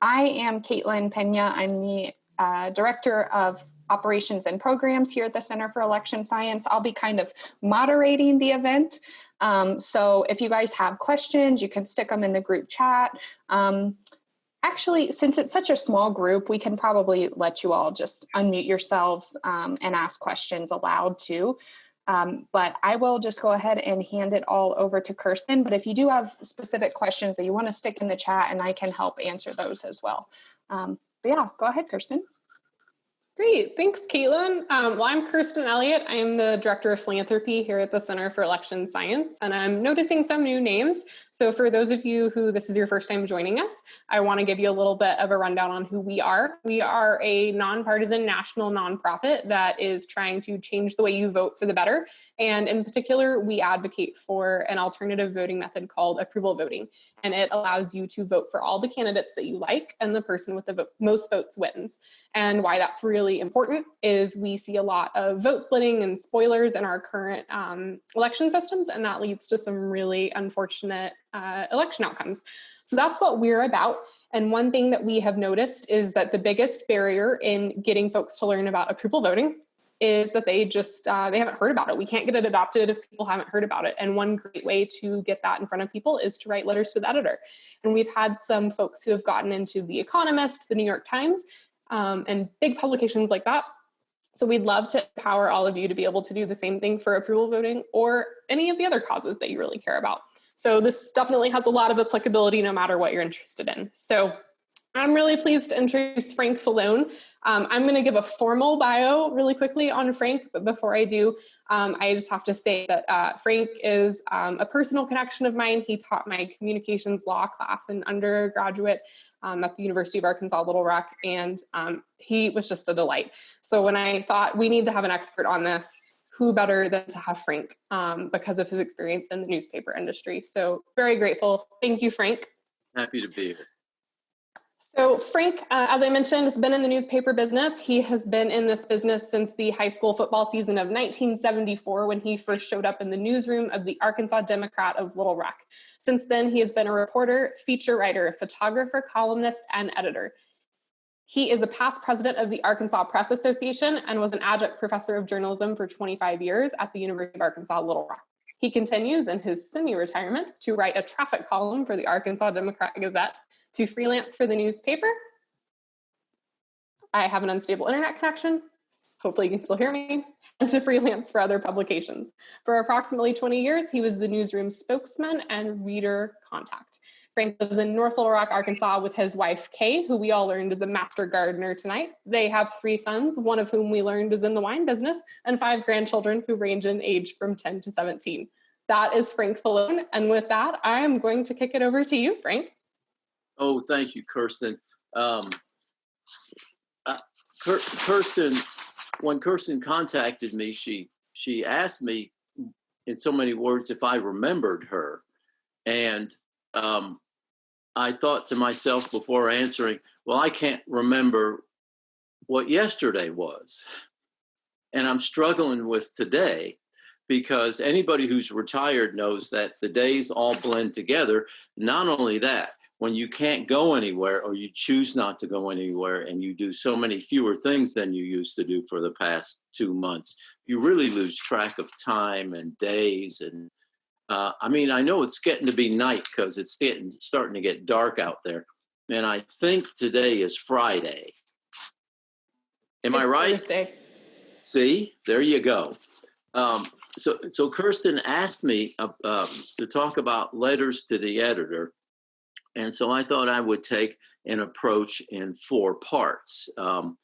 I am Caitlin Pena. I'm the uh, Director of Operations and Programs here at the Center for Election Science. I'll be kind of moderating the event. Um, so if you guys have questions, you can stick them in the group chat. Um, actually, since it's such a small group, we can probably let you all just unmute yourselves um, and ask questions aloud too. Um, but I will just go ahead and hand it all over to Kirsten. But if you do have specific questions that you want to stick in the chat and I can help answer those as well. Um, but yeah, go ahead, Kirsten. Great, thanks Caitlin. Um, well, I'm Kirsten Elliott. I'm the Director of Philanthropy here at the Center for Election Science, and I'm noticing some new names. So for those of you who this is your first time joining us, I wanna give you a little bit of a rundown on who we are. We are a nonpartisan national nonprofit that is trying to change the way you vote for the better and in particular, we advocate for an alternative voting method called approval voting. And it allows you to vote for all the candidates that you like and the person with the most votes wins. And why that's really important is we see a lot of vote splitting and spoilers in our current um, election systems, and that leads to some really unfortunate uh, election outcomes. So that's what we're about. And one thing that we have noticed is that the biggest barrier in getting folks to learn about approval voting is that they just uh, they haven't heard about it. We can't get it adopted if people haven't heard about it. And one great way to get that in front of people is to write letters to the editor. And we've had some folks who have gotten into The Economist, The New York Times, um, and big publications like that. So we'd love to empower all of you to be able to do the same thing for approval voting or any of the other causes that you really care about. So this definitely has a lot of applicability no matter what you're interested in. So I'm really pleased to introduce Frank Fellone. Um, I'm going to give a formal bio really quickly on Frank, but before I do, um, I just have to say that uh, Frank is um, a personal connection of mine. He taught my communications law class in undergraduate um, at the University of Arkansas Little Rock, and um, he was just a delight. So when I thought we need to have an expert on this, who better than to have Frank um, because of his experience in the newspaper industry. So very grateful. Thank you, Frank. Happy to be here. So Frank, uh, as I mentioned, has been in the newspaper business. He has been in this business since the high school football season of 1974 when he first showed up in the newsroom of the Arkansas Democrat of Little Rock. Since then, he has been a reporter, feature writer, photographer, columnist, and editor. He is a past president of the Arkansas Press Association and was an adjunct professor of journalism for 25 years at the University of Arkansas Little Rock. He continues in his semi-retirement to write a traffic column for the Arkansas Democrat Gazette to freelance for the newspaper. I have an unstable internet connection. Hopefully you can still hear me. And to freelance for other publications. For approximately 20 years, he was the newsroom spokesman and reader contact. Frank lives in North Little Rock, Arkansas with his wife, Kay, who we all learned is a master gardener tonight. They have three sons, one of whom we learned is in the wine business, and five grandchildren who range in age from 10 to 17. That is Frank Fellone. And with that, I am going to kick it over to you, Frank. Oh, thank you, Kirsten. Um, uh, Kirsten, when Kirsten contacted me, she she asked me in so many words if I remembered her, and um, I thought to myself before answering, well, I can't remember what yesterday was, and I'm struggling with today because anybody who's retired knows that the days all blend together. Not only that, when you can't go anywhere or you choose not to go anywhere and you do so many fewer things than you used to do for the past two months, you really lose track of time and days. And uh, I mean, I know it's getting to be night because it's getting starting to get dark out there. And I think today is Friday. Am it's I right? Thursday. See, there you go. Um, so, so Kirsten asked me uh, um, to talk about letters to the editor and so I thought I would take an approach in four parts. Um,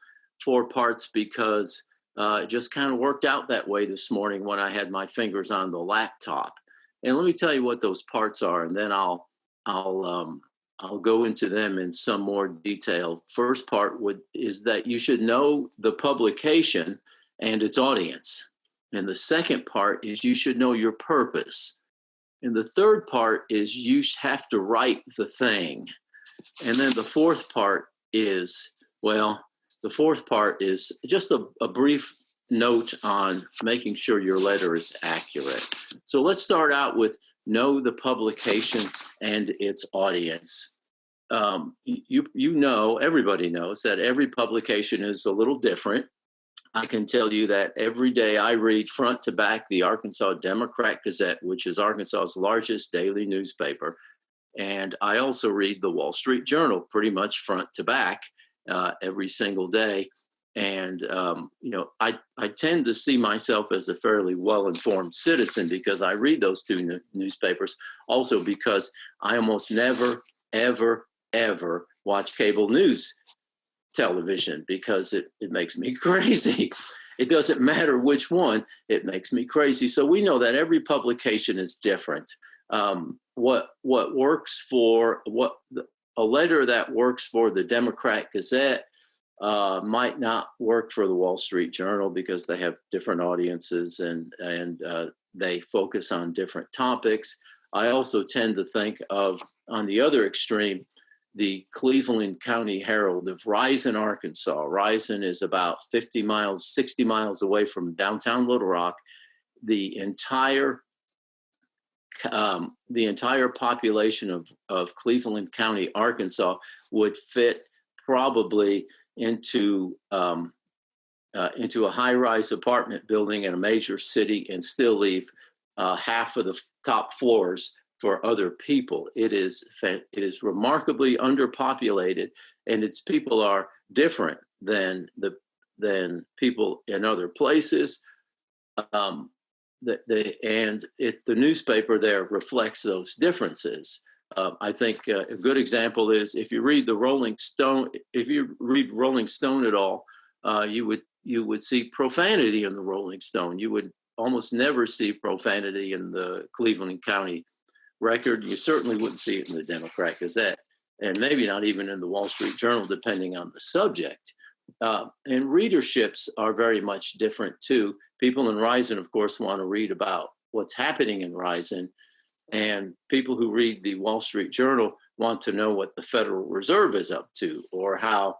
four parts because uh, it just kind of worked out that way this morning when I had my fingers on the laptop. And let me tell you what those parts are, and then I'll I'll um, I'll go into them in some more detail. First part would is that you should know the publication and its audience. And the second part is you should know your purpose. And the third part is you have to write the thing. And then the fourth part is, well, the fourth part is just a, a brief note on making sure your letter is accurate. So let's start out with know the publication and its audience. um, you you know everybody knows that every publication is a little different. I can tell you that every day I read front to back the Arkansas Democrat Gazette, which is Arkansas's largest daily newspaper, and I also read the Wall Street Journal pretty much front to back uh, every single day. And um, you know, I I tend to see myself as a fairly well-informed citizen because I read those two newspapers. Also, because I almost never, ever, ever watch cable news television because it it makes me crazy. It doesn't matter which one; it makes me crazy. So we know that every publication is different. Um, what what works for what a letter that works for the Democrat Gazette uh, might not work for the Wall Street Journal because they have different audiences and and uh, they focus on different topics. I also tend to think of on the other extreme, the Cleveland County Herald of Rison, Arkansas. Rison is about 50 miles, 60 miles away from downtown Little Rock. The entire um, the entire population of, of Cleveland County, Arkansas would fit probably into um, uh, into a high-rise apartment building in a major city and still leave uh, half of the top floors for other people. It is it is remarkably underpopulated, and its people are different than the than people in other places. Um, the, the, and it, the newspaper there reflects those differences. Uh, I think uh, a good example is if you read the Rolling Stone, if you read Rolling Stone at all, uh, you would you would see profanity in the Rolling Stone. You would almost never see profanity in the Cleveland County Record. You certainly wouldn't see it in the Democrat Gazette, and maybe not even in the Wall Street Journal, depending on the subject. Uh, and readerships are very much different too. People in Rison, of course, want to read about what's happening in Rison, and people who read the Wall Street Journal want to know what the Federal Reserve is up to or how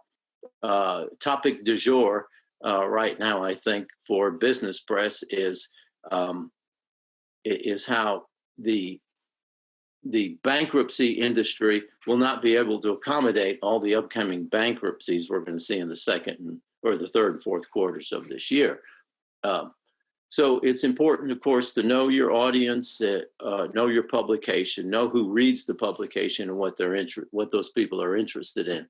uh, topic du jour uh, right now, I think, for business press is um, is how the the bankruptcy industry will not be able to accommodate all the upcoming bankruptcies we're going to see in the second or the third and fourth quarters of this year. Uh, so it's important, of course, to know your audience, uh, uh, know your publication, know who reads the publication and what they're what those people are interested in.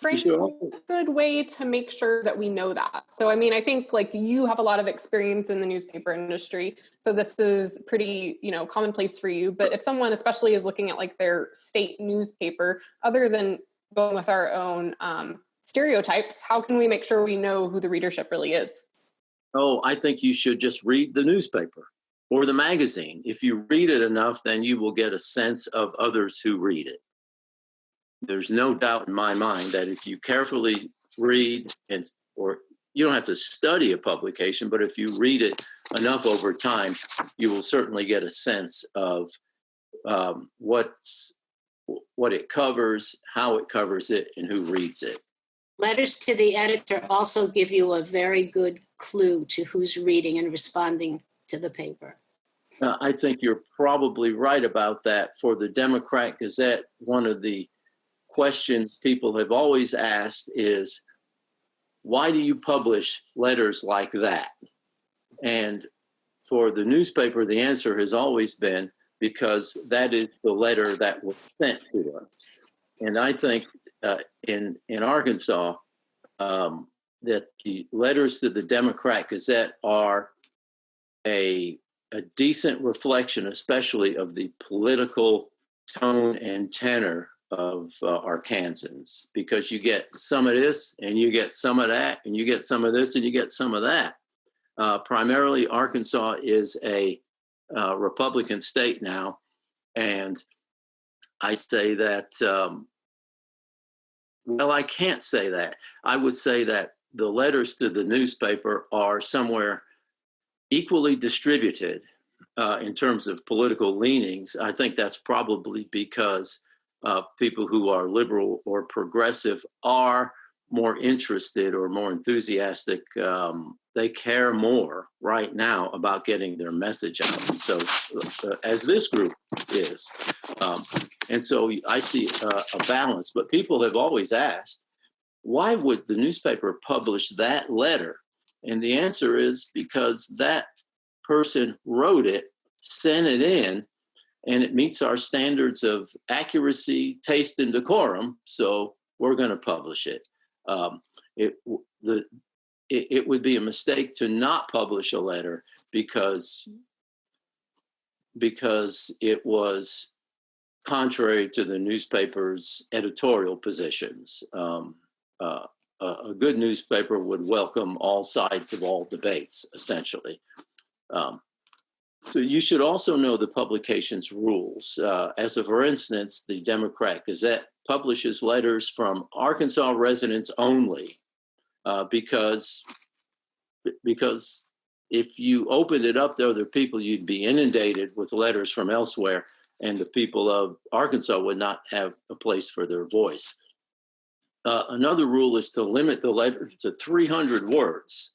Frank, a good way to make sure that we know that. So, I mean, I think like you have a lot of experience in the newspaper industry, so this is pretty, you know, commonplace for you. But if someone, especially, is looking at like their state newspaper, other than going with our own um, stereotypes, how can we make sure we know who the readership really is? Oh, I think you should just read the newspaper or the magazine. If you read it enough, then you will get a sense of others who read it there's no doubt in my mind that if you carefully read and or you don't have to study a publication, but if you read it enough over time, you will certainly get a sense of um, what's what it covers, how it covers it, and who reads it. Letters to the editor also give you a very good clue to who's reading and responding to the paper. Uh, I think you're probably right about that. For the Democrat Gazette, one of the questions people have always asked is, why do you publish letters like that? And for the newspaper, the answer has always been because that is the letter that was sent to us. And I think uh, in in Arkansas um, that the letters to the Democrat Gazette are a a decent reflection, especially of the political tone and tenor of uh, Arkansans because you get some of this and you get some of that and you get some of this and you get some of that. Uh, primarily, Arkansas is a uh, Republican state now, and I say that. Um, well, I can't say that. I would say that the letters to the newspaper are somewhere equally distributed uh, in terms of political leanings. I think that's probably because uh, people who are liberal or progressive are more interested or more enthusiastic. Um, they care more right now about getting their message out. And so, uh, as this group is, um, and so I see uh, a balance. But people have always asked, why would the newspaper publish that letter? And the answer is because that person wrote it, sent it in, and it meets our standards of accuracy, taste, and decorum. So we're going to publish it. Um, it the it, it would be a mistake to not publish a letter because because it was contrary to the newspaper's editorial positions. Um, uh, a, good newspaper would welcome all sides of all debates, essentially. Um, so you should also know the publication's rules. Uh, as a for instance, the Democrat Gazette publishes letters from Arkansas residents only uh, because, because if you opened it up to other people, you'd be inundated with letters from elsewhere and the people of Arkansas would not have a place for their voice. Uh, another rule is to limit the letter to 300 words.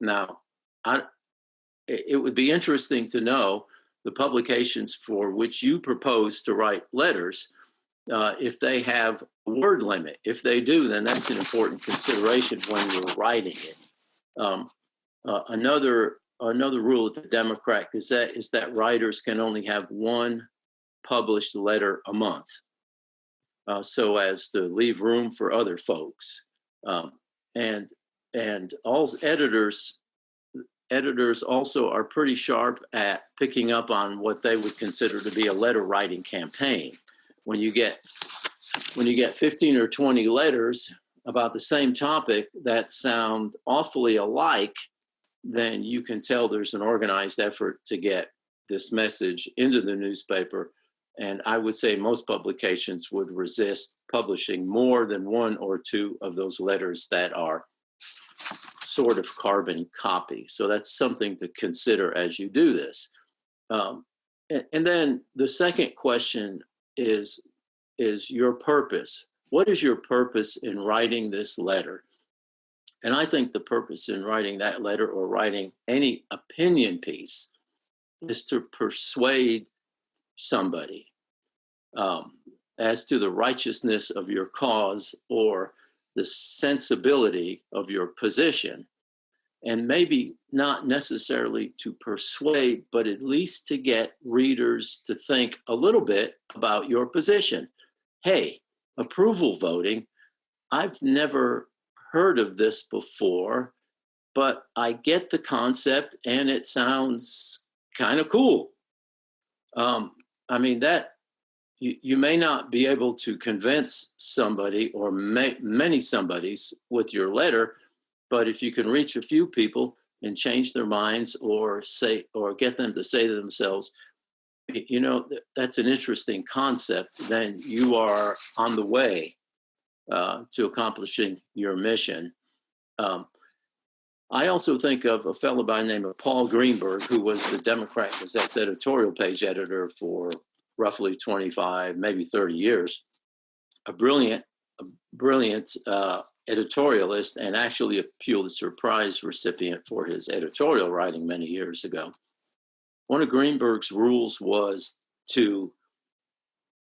Now, I, it would be interesting to know the publications for which you propose to write letters uh, if they have a word limit. If they do, then that's an important consideration when you're writing it. Um, uh, another another rule of the Democrat Gazette is that writers can only have one published letter a month, uh, so as to leave room for other folks. Um, and and all editors editors also are pretty sharp at picking up on what they would consider to be a letter writing campaign. When you get when you get 15 or 20 letters about the same topic that sound awfully alike, then you can tell there's an organized effort to get this message into the newspaper. And I would say most publications would resist publishing more than one or two of those letters that are sort of carbon copy. So that's something to consider as you do this. Um, and, and then the second question is, is your purpose. What is your purpose in writing this letter? And I think the purpose in writing that letter or writing any opinion piece is to persuade somebody um, as to the righteousness of your cause or the sensibility of your position and maybe not necessarily to persuade, but at least to get readers to think a little bit about your position. Hey, approval voting, I've never heard of this before, but I get the concept and it sounds kind of cool. Um, I mean, that you, you may not be able to convince somebody or may, many somebodies with your letter, but if you can reach a few people and change their minds or say or get them to say to themselves, you know, that's an interesting concept, then you are on the way uh, to accomplishing your mission. Um, I also think of a fellow by the name of Paul Greenberg, who was the Democrat Gazette's editorial page editor for roughly 25, maybe 30 years, a brilliant, a brilliant uh, editorialist and actually a Pulitzer Prize recipient for his editorial writing many years ago. One of Greenberg's rules was to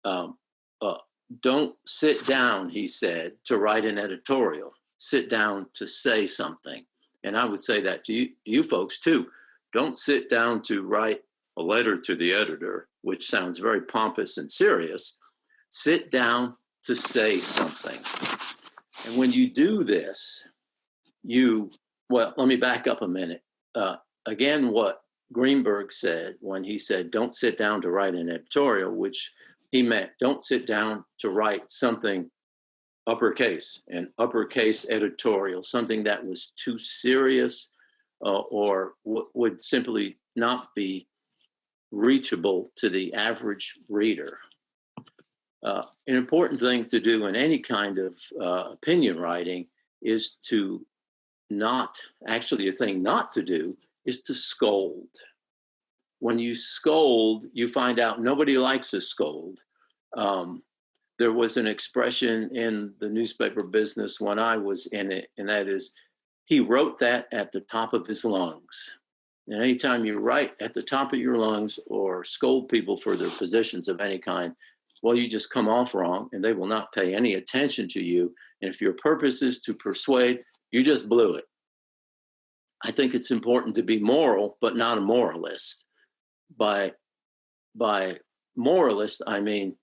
um, uh, don't sit down, he said, to write an editorial. Sit down to say something. And I would say that to you, you folks too. Don't sit down to write a letter to the editor which sounds very pompous and serious, sit down to say something. And when you do this, you, well, let me back up a minute. Uh, again, what Greenberg said when he said, don't sit down to write an editorial, which he meant don't sit down to write something uppercase, an uppercase editorial, something that was too serious uh, or would simply not be reachable to the average reader. Uh, an important thing to do in any kind of uh, opinion writing is to not, actually a thing not to do is to scold. When you scold, you find out nobody likes a scold. Um, there was an expression in the newspaper business when I was in it, and that is, he wrote that at the top of his lungs. And anytime you write at the top of your lungs or scold people for their positions of any kind, well, you just come off wrong and they will not pay any attention to you. And if your purpose is to persuade, you just blew it. I think it's important to be moral, but not a moralist. By, by moralist, I mean,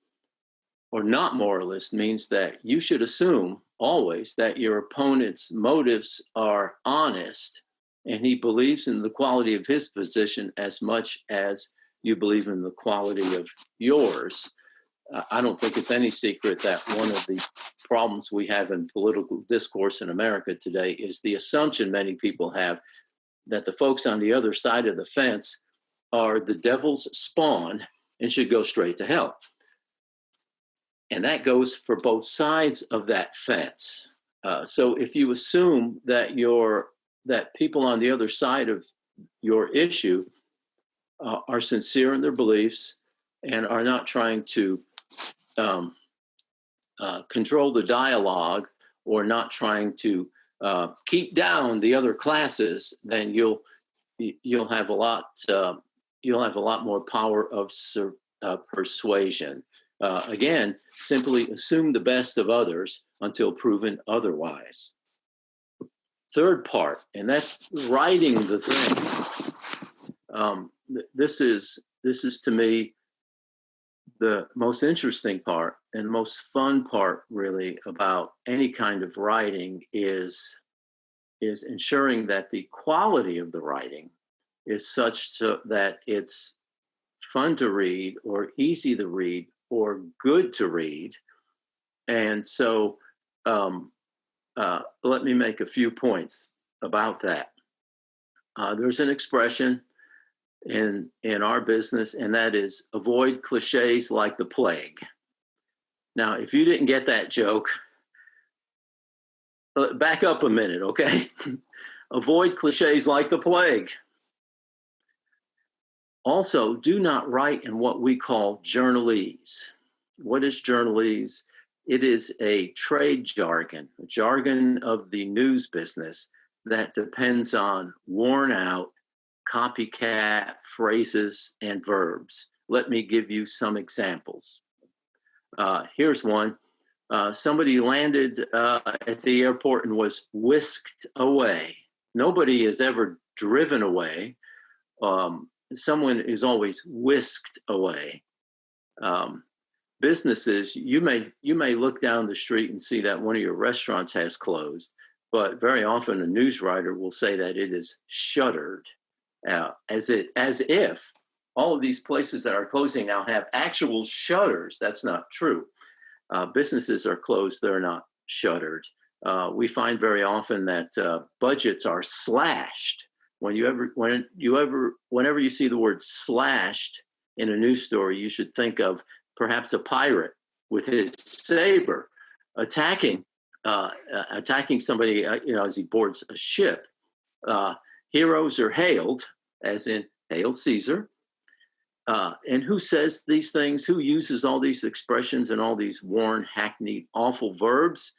or not moralist means that you should assume always that your opponent's motives are honest and he believes in the quality of his position as much as you believe in the quality of yours. Uh, I don't think it's any secret that one of the problems we have in political discourse in America today is the assumption many people have that the folks on the other side of the fence are the devil's spawn and should go straight to hell. And that goes for both sides of that fence. Uh, so if you assume that your that people on the other side of your issue uh, are sincere in their beliefs and are not trying to um, uh, control the dialogue or not trying to uh, keep down the other classes, then you'll you'll have a lot uh, you'll have a lot more power of uh, persuasion. Uh, again, simply assume the best of others until proven otherwise. Third part, and that's writing the thing. Um, th this is this is to me the most interesting part and most fun part really about any kind of writing is is ensuring that the quality of the writing is such so that it's fun to read or easy to read or good to read. And so um, uh, let me make a few points about that. Uh, there's an expression in, in our business, and that is avoid cliches like the plague. Now, if you didn't get that joke, uh, back up a minute, okay? avoid cliches like the plague. Also, do not write in what we call journalese. What is journalese? It is a trade jargon, a jargon of the news business that depends on worn out copycat phrases and verbs. Let me give you some examples. Uh, here's one. Uh, somebody landed uh, at the airport and was whisked away. Nobody is ever driven away. Um, someone is always whisked away. Um, businesses, you may you may look down the street and see that one of your restaurants has closed, but very often a news writer will say that it is shuttered, uh, as it as if all of these places that are closing now have actual shutters. That's not true. Uh, businesses are closed; they're not shuttered. Uh, we find very often that uh, budgets are slashed when you ever when you ever whenever you see the word slashed in a news story you should think of perhaps a pirate with his saber attacking uh, uh, attacking somebody uh, you know as he boards a ship. Uh, heroes are hailed as in hail caesar. Uh, and who says these things? Who uses all these expressions and all these worn hackneyed awful verbs?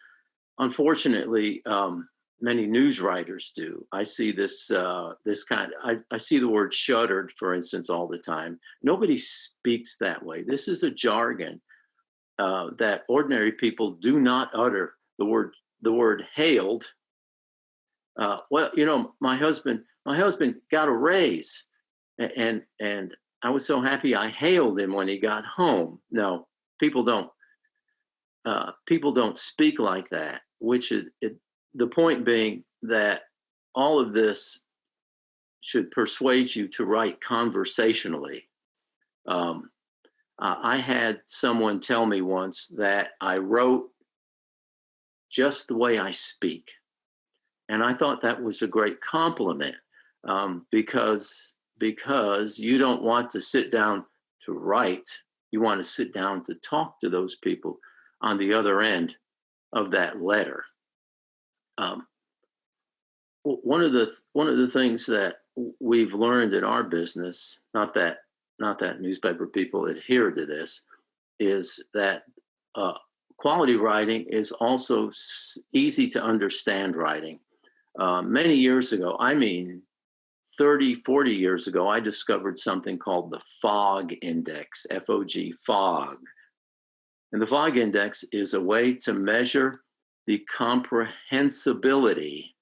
Unfortunately um, many news writers do. I see this uh, this kind. I, I see the word shuttered, for instance, all the time. Nobody speaks that way. This is a jargon uh, that ordinary people do not utter. The word the word hailed. Uh, well, you know, my husband my husband got a raise, and and I was so happy I hailed him when he got home. No, people don't. Uh, people don't speak like that, which it, it the point being that all of this should persuade you to write conversationally. Um, I had someone tell me once that I wrote just the way I speak. And I thought that was a great compliment um, because, because you don't want to sit down to write, you want to sit down to talk to those people on the other end of that letter. Um, one of the one of the things that we've learned in our business, not that not that newspaper people adhere to this, is that uh, quality writing is also easy to understand writing. Uh, many years ago, I mean 30, 40 years ago, I discovered something called the FOG index, F O G, FOG. And the FOG index is a way to measure the comprehensibility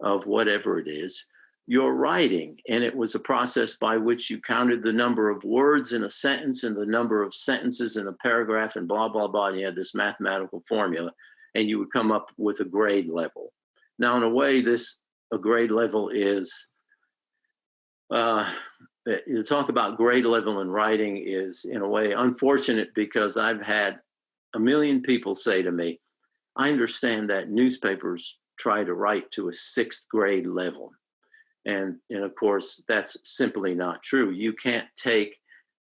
of whatever it is you're writing. And it was a process by which you counted the number of words in a sentence and the number of sentences in a paragraph and blah, blah, blah. And you had this mathematical formula and you would come up with a grade level. Now, in a way, this a grade level is uh, you talk about grade level in writing is in a way unfortunate because I've had a million people say to me, I understand that newspapers try to write to a sixth grade level. And, and of course, that's simply not true. You can't take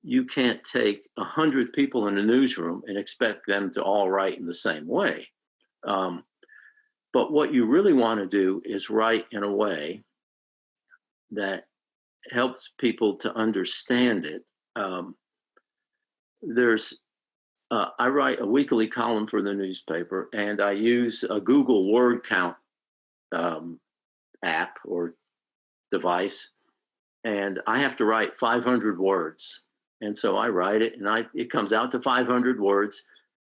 you can't take a hundred people in a newsroom and expect them to all write in the same way. Um, but what you really want to do is write in a way that helps people to understand it. Um, there's, uh, I write a weekly column for the newspaper, and I use a Google Word count um, app or device, and I have to write 500 words. And so I write it, and I it comes out to 500 words,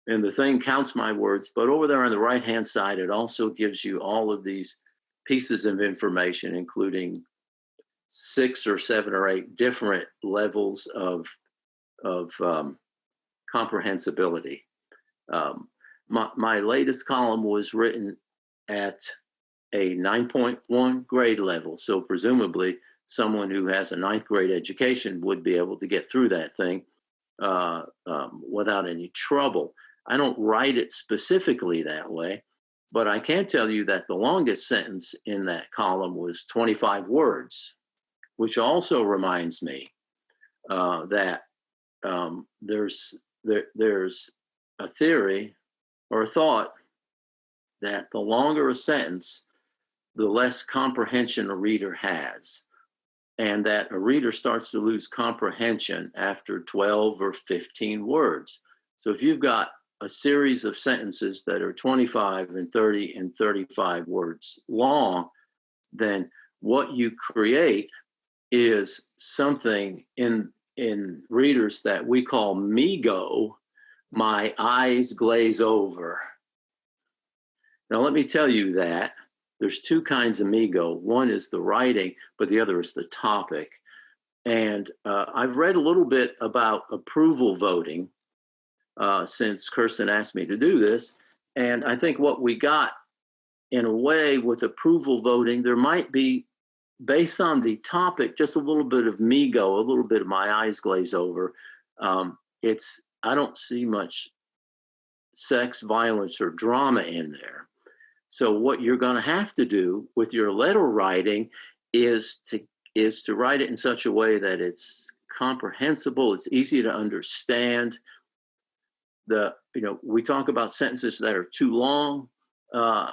and the thing counts my words. But over there on the right hand side, it also gives you all of these pieces of information, including six or seven or eight different levels of of um, comprehensibility. Um, my, my latest column was written at a 9.1 grade level, so presumably someone who has a ninth grade education would be able to get through that thing uh, um, without any trouble. I don't write it specifically that way, but I can tell you that the longest sentence in that column was 25 words, which also reminds me uh, that um, there's there, there's a theory or a thought that the longer a sentence, the less comprehension a reader has and that a reader starts to lose comprehension after 12 or 15 words. So if you've got a series of sentences that are 25 and 30 and 35 words long, then what you create is something in in readers that we call MeGo, my eyes glaze over. Now let me tell you that there's two kinds of MeGo. One is the writing, but the other is the topic. And uh, I've read a little bit about approval voting uh, since Kirsten asked me to do this. And I think what we got in a way with approval voting, there might be, based on the topic, just a little bit of me go, a little bit of my eyes glaze over. Um, it's, I don't see much sex, violence, or drama in there. So what you're going to have to do with your letter writing is to is to write it in such a way that it's comprehensible, it's easy to understand. The you know we talk about sentences that are too long. Uh,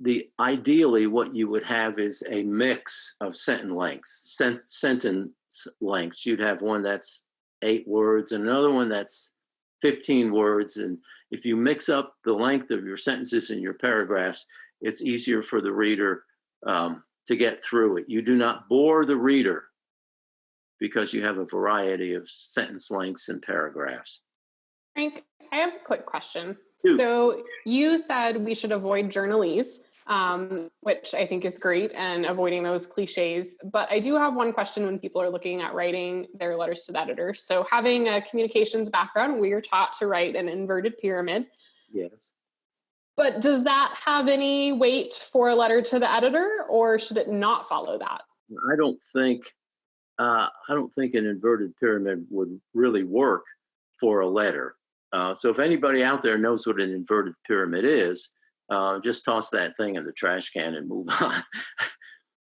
the ideally what you would have is a mix of sentence lengths, sent, sentence lengths. You'd have one that's eight words and another one that's 15 words and if you mix up the length of your sentences and your paragraphs, it's easier for the reader um, to get through it. You do not bore the reader because you have a variety of sentence lengths and paragraphs. Frank, I have a quick question. So you said we should avoid journalese, um, which I think is great and avoiding those cliches. But I do have one question when people are looking at writing their letters to the editor. So having a communications background, we are taught to write an inverted pyramid. Yes. But does that have any weight for a letter to the editor or should it not follow that? I don't think uh, I don't think an inverted pyramid would really work for a letter. Uh, so if anybody out there knows what an inverted pyramid is, uh, just toss that thing in the trash can and move on.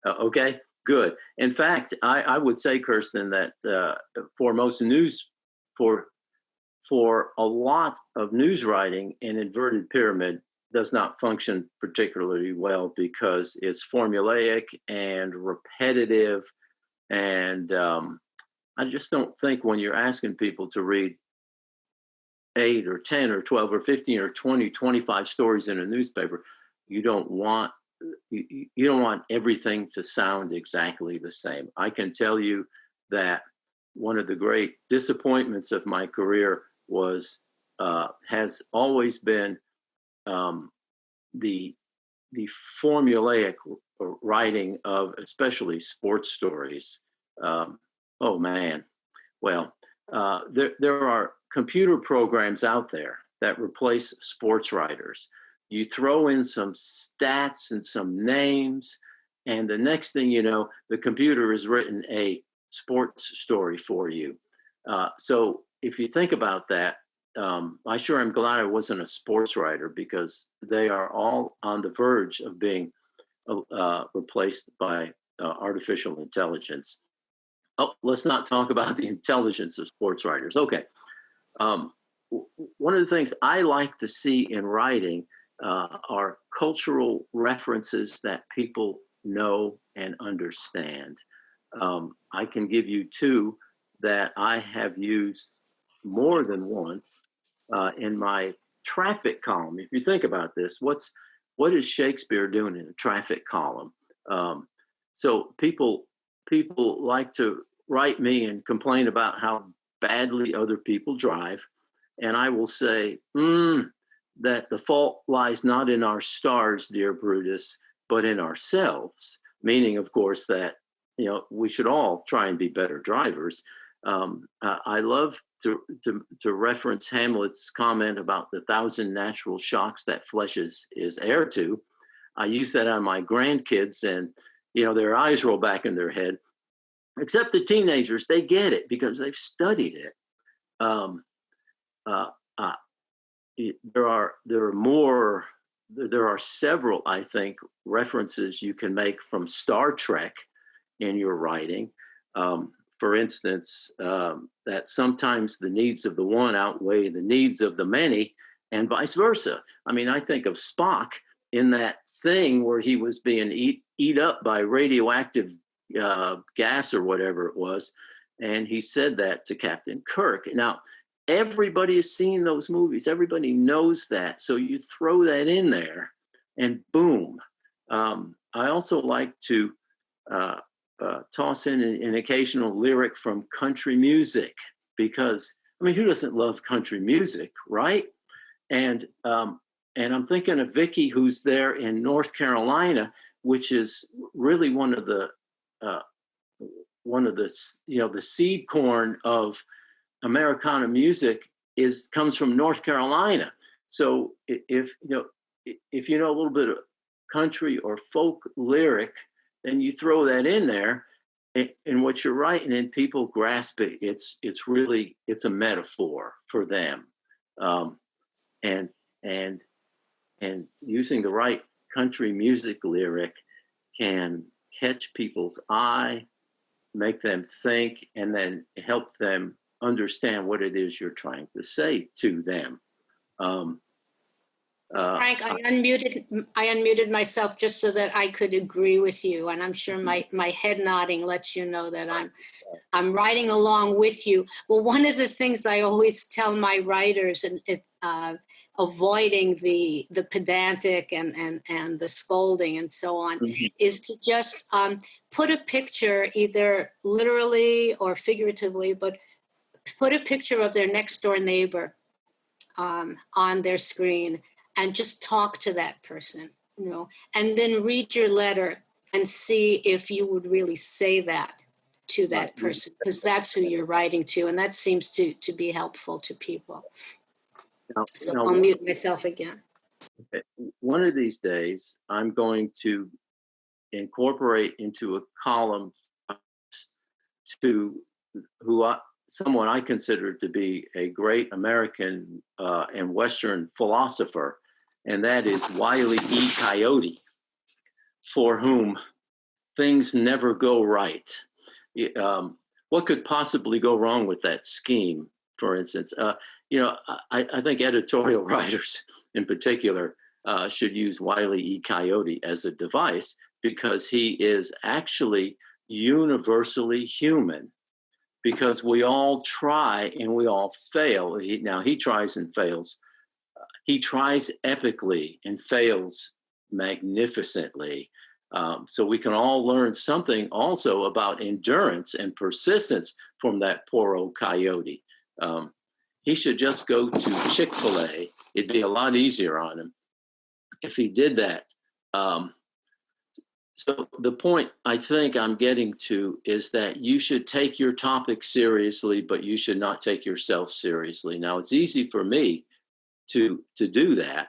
Uh, okay, good. In fact, I, I would say, Kirsten, that uh, for most news, for for a lot of news writing, an inverted pyramid does not function particularly well because it's formulaic and repetitive, and um, I just don't think when you're asking people to read eight or 10 or 12 or 15 or 20, 25 stories in a newspaper, you don't want you, you- don't want everything to sound exactly the same. I can tell you that one of the great disappointments of my career was uh, has always been um, the the formulaic writing of especially sports stories. Um, oh man, well, uh, there there are computer programs out there that replace sports writers. You throw in some stats and some names, and the next thing you know, the computer has written a sports story for you. Uh, so if you think about that, um, I sure am glad I wasn't a sports writer because they are all on the verge of being uh, replaced by uh, artificial intelligence. Oh, let's not talk about the intelligence of sports writers. Okay. Um, one of the things I like to see in writing uh, are cultural references that people know and understand. Um, I can give you two that I have used more than once uh, in my traffic column. If you think about this, what's what is Shakespeare doing in a traffic column? Um, so people people like to write me and complain about how badly other people drive, and I will say mm, that the fault lies not in our stars, dear Brutus, but in ourselves. Meaning, of course, that you know we should all try and be better drivers. Um, uh, I love to, to to reference Hamlet's comment about the thousand natural shocks that flesh is is heir to. I use that on my grandkids, and you know their eyes roll back in their head. Except the teenagers, they get it because they've studied it. Um, uh, uh, there are there are more. there- There are several, I think, references you can make from Star Trek in your writing. Um, for instance, um, that sometimes the needs of the one outweigh the needs of the many, and vice versa. I mean, I think of Spock in that thing where he was being eat eat up by radioactive uh, gas or whatever it was, and he said that to Captain Kirk. Now, everybody has seen those movies. Everybody knows that. So you throw that in there, and boom. Um, I also like to uh, uh, toss in an, an occasional lyric from country music because I mean, who doesn't love country music, right? And um, and I'm thinking of Vicky, who's there in North Carolina, which is really one of the uh, one of the you know the seed corn of Americana music is comes from North Carolina. So if you know if you know a little bit of country or folk lyric, then you throw that in there, and, and what you're writing, and people grasp it. It's it's really it's a metaphor for them, um, and and and using the right country music lyric can catch people's eye, make them think, and then help them understand what it is you're trying to say to them. Um, uh, Frank, I unmuted, I unmuted myself just so that I could agree with you. And I'm sure my, my head nodding lets you know that I'm, I'm writing along with you. Well, one of the things I always tell my writers and it, uh, avoiding the, the pedantic and, and, and the scolding and so on Mhm. is to just um, put a picture, either literally or figuratively, but put a picture of their next door neighbor um, on their screen and just talk to that person, you know, and then read your letter and see if you would really say that to that person because that's who you're writing to and that seems to to be helpful to people now- so now, i'll mute myself again one of these days, I'm going to incorporate into a column to who I, someone I consider to be a great American uh, and Western philosopher, and that is Wile E. Coyote, for whom things never go right. Um, what could possibly go wrong with that scheme, for instance? Uh, you know, I, I think editorial writers in particular uh, should use Wile E. Coyote as a device because he is actually universally human. because we all try and we all fail. He, now he tries and fails. He tries epically and fails magnificently. Um, so we can all learn something also about endurance and persistence from that poor old coyote. Um, he should just go to Chick fil A. It'd be a lot easier on him if he did that. Um, so the point I think I'm getting to is that you should take your topic seriously, but you should not take yourself seriously. Now it's easy for me to to do that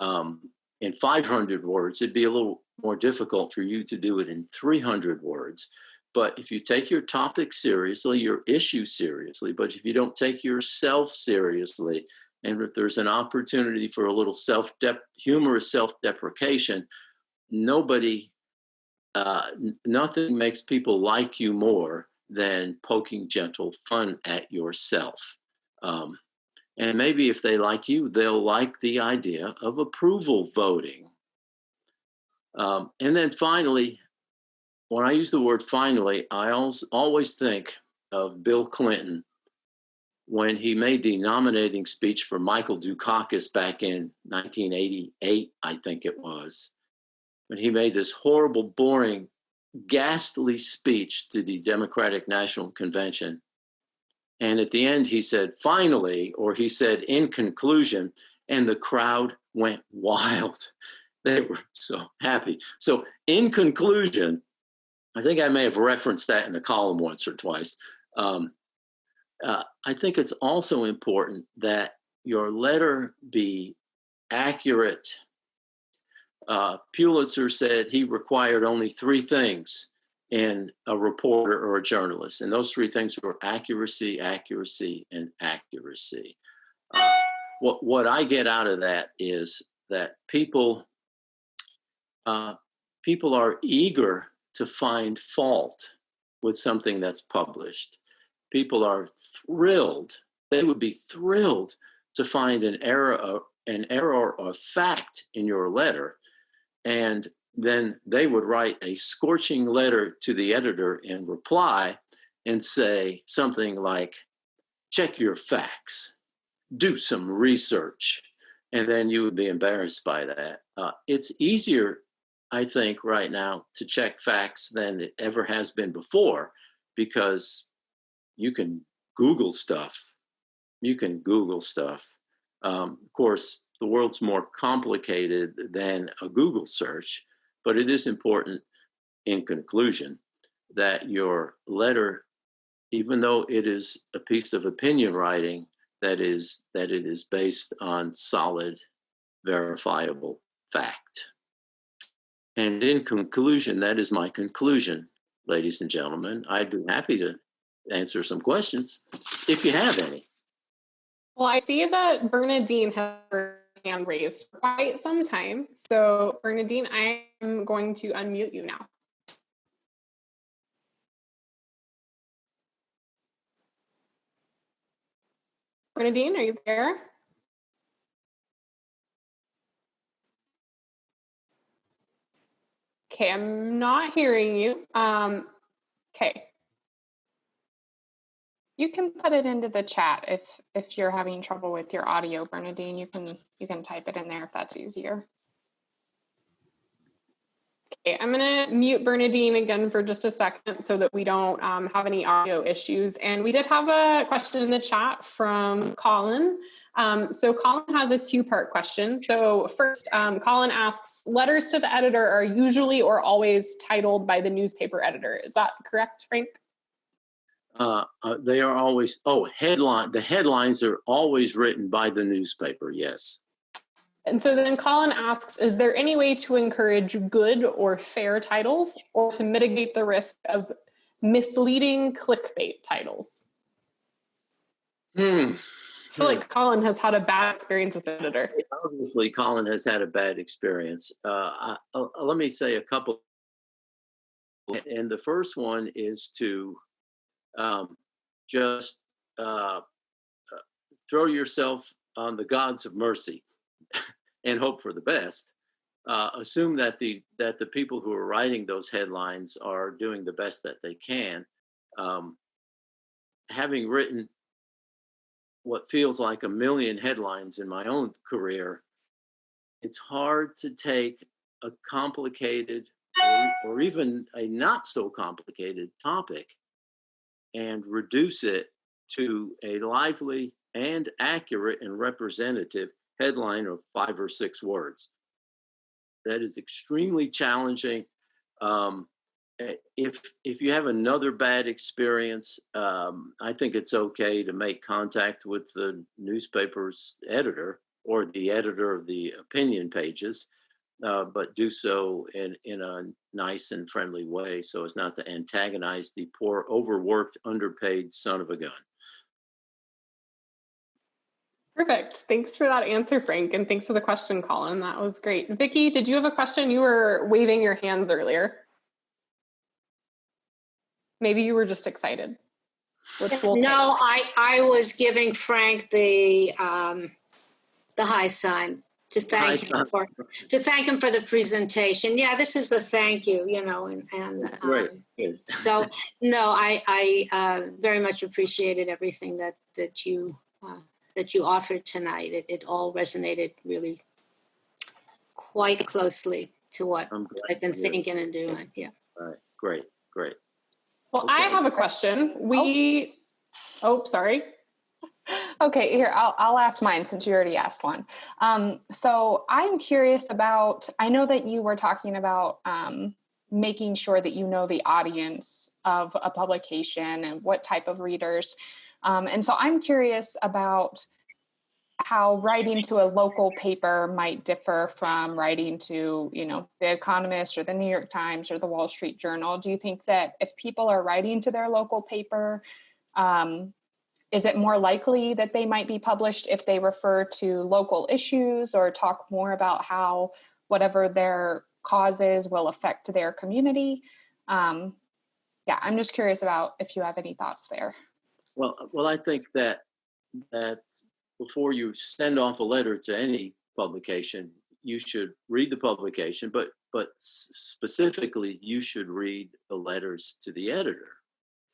um, in 500 words. It'd be a little more difficult for you to do it in 300 words. But if you take your topic seriously, your issue seriously, but if you don't take yourself seriously, and if there's an opportunity for a little self humorous self-deprecation, nobody, uh, nothing makes people like you more than poking gentle fun at yourself. Um, and maybe if they like you, they'll like the idea of approval voting. Um, and then finally, when I use the word finally, I always think of Bill Clinton when he made the nominating speech for Michael Dukakis back in 1988, I think it was, when he made this horrible, boring, ghastly speech to the Democratic National Convention. And at the end, he said, finally, or he said, in conclusion, and the crowd went wild. They were so happy. So, in conclusion, I think I may have referenced that in a column once or twice. Um, uh, I think it's also important that your letter be accurate. Uh, Pulitzer said he required only three things in a reporter or a journalist, and those three things were accuracy, accuracy, and accuracy. Uh, what what I get out of that is that people uh, people are eager to find fault with something that's published people are thrilled. They would be thrilled to find an error, an error of fact in your letter, and then they would write a scorching letter to the editor in reply and say something like, check your facts, do some research, and then you would be embarrassed by that. Uh, it's easier, I think, right now to check facts than it ever has been before because you can Google stuff. You can Google stuff. Um, of course, the world's more complicated than a Google search, but it is important in conclusion that your letter, even though it is a piece of opinion writing, that is that it is based on solid, verifiable fact. And in conclusion, that is my conclusion, ladies and gentlemen. I'd be happy to answer some questions if you have any. Well, I see that Bernadine has her hand raised quite some time. So, Bernadine, I am going to unmute you now. Bernadine, are you there? Okay, I'm not hearing you. Um, okay, you can put it into the chat if if you're having trouble with your audio, Bernadine. You can you can type it in there if that's easier. Okay, I'm going to mute Bernadine again for just a second so that we don't um, have any audio issues. And we did have a question in the chat from Colin. Um, so Colin has a two-part question. So first, um, Colin asks, letters to the editor are usually or always titled by the newspaper editor. Is that correct, Frank? Uh, uh, they are always oh headline the headlines are always written by the newspaper yes and so then colin asks is there any way to encourage good or fair titles or to mitigate the risk of misleading clickbait titles hmm. I feel like Colin has had a bad experience with editor. Obviously, Colin has had a bad experience. Uh, I, uh, let me say a couple. And the first one is to um, just uh, uh, throw yourself on the gods of mercy and hope for the best. Uh, assume that the that the people who are writing those headlines are doing the best that they can. Um, having written what feels like a million headlines in my own career, it's hard to take a complicated or, or even a not so complicated topic and reduce it to a lively and accurate and representative headline of five or six words. That is extremely challenging. Um, if if you have another bad experience, um, I think it's okay to make contact with the newspaper's editor or the editor of the opinion pages, uh, but do so in in a nice and friendly way, so as not to antagonize the poor, overworked, underpaid son of a gun. Perfect. Thanks for that answer, Frank, and thanks for the question, Colin. That was great. Vicki, did you have a question? You were waving your hands earlier. Maybe you were just excited. Which we'll No, take. I, I was giving Frank the, um, the high sign to High thank him sign. for, to thank him for the presentation. Yeah, this is a thank you, you know, and, and. Um, Good. So, no, I, I uh, very much appreciated everything that, that you, uh, that you offered tonight. It, it all resonated really quite closely to what I'm glad. I've been thinking and doing, yeah. All right. Great. Great. Well, I have a question. We, oh, sorry. Okay, here, I'll, I'll ask mine since you already asked one. Um, so I'm curious about, I know that you were talking about um, making sure that you know the audience of a publication and what type of readers. Um, and so I'm curious about how writing to a local paper might differ from writing to, you know, The Economist or the New York Times or the Wall Street Journal. Do you think that if people are writing to their local paper, um, is it more likely that they might be published if they refer to local issues or talk more about how whatever their cause is will affect their community? Um, yeah, I'm just curious about if you have any thoughts there. Well, well, I think that that before you send off a letter to any publication, you should read the publication, but but specifically, you should read the letters to the editor